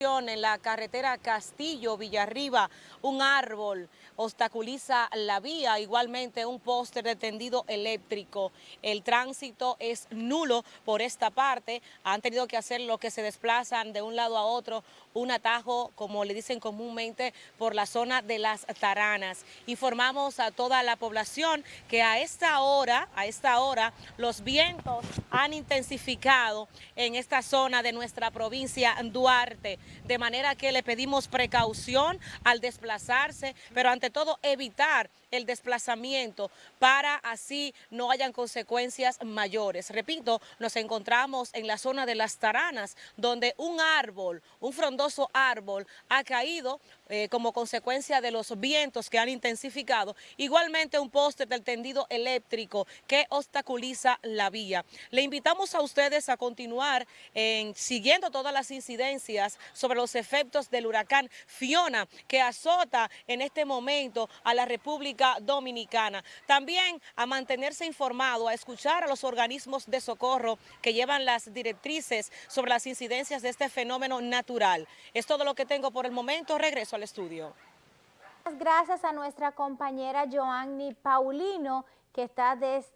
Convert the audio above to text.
En la carretera Castillo-Villarriba, un árbol obstaculiza la vía, igualmente un póster de tendido eléctrico. El tránsito es nulo por esta parte, han tenido que hacer lo que se desplazan de un lado a otro, un atajo, como le dicen comúnmente, por la zona de las Taranas. Informamos a toda la población que a esta hora, a esta hora, los vientos han intensificado en esta zona de nuestra provincia Duarte de manera que le pedimos precaución al desplazarse, pero ante todo evitar el desplazamiento para así no hayan consecuencias mayores. Repito, nos encontramos en la zona de las Taranas, donde un árbol, un frondoso árbol, ha caído eh, como consecuencia de los vientos que han intensificado. Igualmente un poste del tendido eléctrico que obstaculiza la vía. Le invitamos a ustedes a continuar en, siguiendo todas las incidencias sobre los efectos del huracán Fiona que azota en este momento a la República Dominicana. También a mantenerse informado, a escuchar a los organismos de socorro que llevan las directrices sobre las incidencias de este fenómeno natural. Es todo lo que tengo por el momento. Regreso al estudio. Gracias a nuestra compañera Joanny Paulino, que está desde